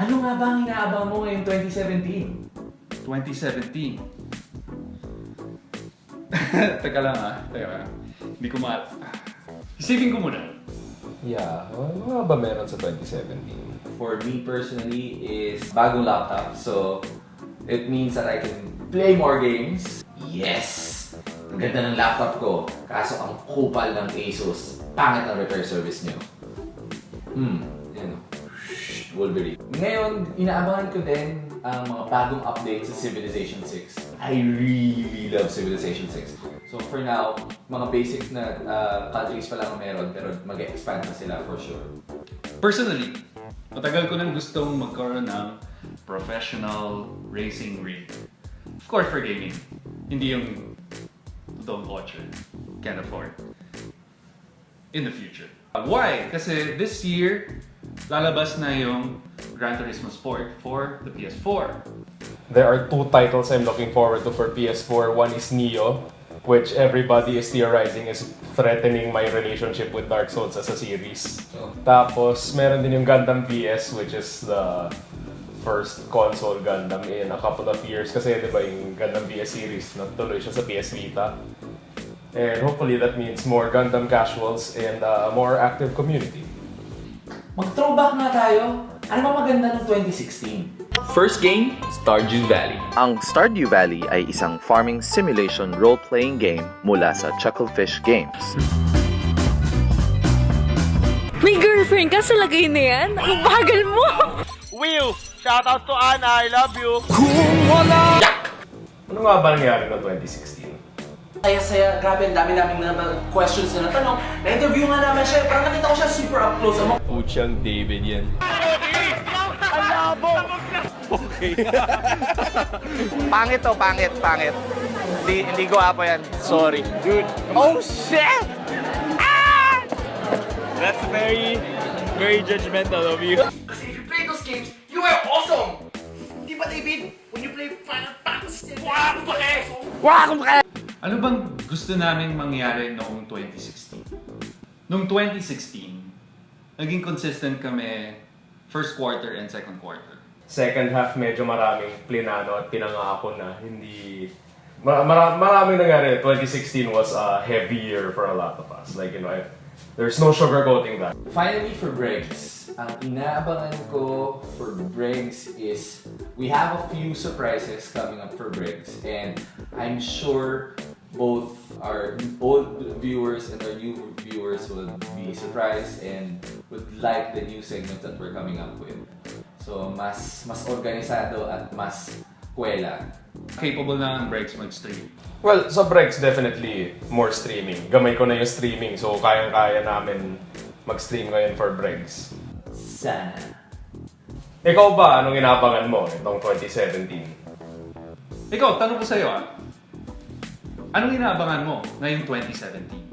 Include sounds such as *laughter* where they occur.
Ano nga ba ang inaabang mo ngayong 2017? 2017. *laughs* Teka lang ah. Teka. Hindi ko ma... Isipin ko muna. Yeah, ano nga ba meron sa 2017? For me personally is bagong laptop. So, it means that I can play more games. Yes! Ang ganda ng laptop ko. Kaso ang kupal ng Asus. Pangit ang repair service nyo. Hmm, Wolverine. Ngayon, inaabangan ko din ang mga bagong updates sa Civilization 6. I really love Civilization 6. So for now, mga basic na uh, pa lang ang meron pero mag-expand na sila for sure. Personally, matagal ko nang gustong magkaroon ng professional racing rig. Of course for gaming. Hindi yung totoong kotse. Can't afford. In the future. Why? Kasi this year, lalabas na yung Gran Turismo Sport for the PS4. There are two titles I'm looking forward to for PS4. One is Neo, which everybody is theorizing is threatening my relationship with Dark Souls as a series. So, Tapos, meron din yung Gundam PS, which is the first console Gundam in a couple of years. Kasi, di ba, yung Gundam PS series, natuloy siya sa PS Vita. And hopefully, that means more Gundam casuals and a more active community. Mag-throwback nga tayo. Ano ba maganda ng 2016? First game, Stardew Valley. Ang Stardew Valley ay isang farming simulation role-playing game mula sa Chucklefish Games. May girlfriend ka sa lagay na yan? Ang bagal mo! Will, shoutout to Ana, I love you. Ano nga ba nangyari noong 2016? Saya-saya, grabe, ang dami naming na questions na natanong. Na-interview nga namin siya, parang nakita ko siya super up close. Ano? Puchang David yan. Pangit to, pangit, pangit. Hindi, hindi ko apo yan. Sorry. Dude. Oh, shit! Ah! That's very, very judgmental of you. Kasi if you play those games, you are awesome! Di ba, David? When you play Final Fantasy, wow, pake! Wow, kumakain! Ano bang gusto naming mangyari noong 2016? Noong 2016, naging consistent kami first quarter and second quarter. second half medyo maraming plinano at pinangako na hindi mara, mara, maraming nangyari. 2016 was a heavy year for a lot of us. Like you know I, there's no sugarcoating that. Finally, for Briggs, ang inaabangan ko for Briggs is we have a few surprises coming up for Briggs. And I'm sure both our old viewers and our new viewers will be surprised and would like the new segments that we're coming up with. So, mas mas organisado at mas kwela. Capable na ang breaks mag-stream. well sa breaks definitely more streaming gamay ko na yung streaming so kayang-kaya namin mag-stream ngayon for breaks Sana. ikaw ba anong inabangan mo itong 2017 Ikaw, tanong ko sa'yo ah. Anong inaabangan mo ngayong 2017?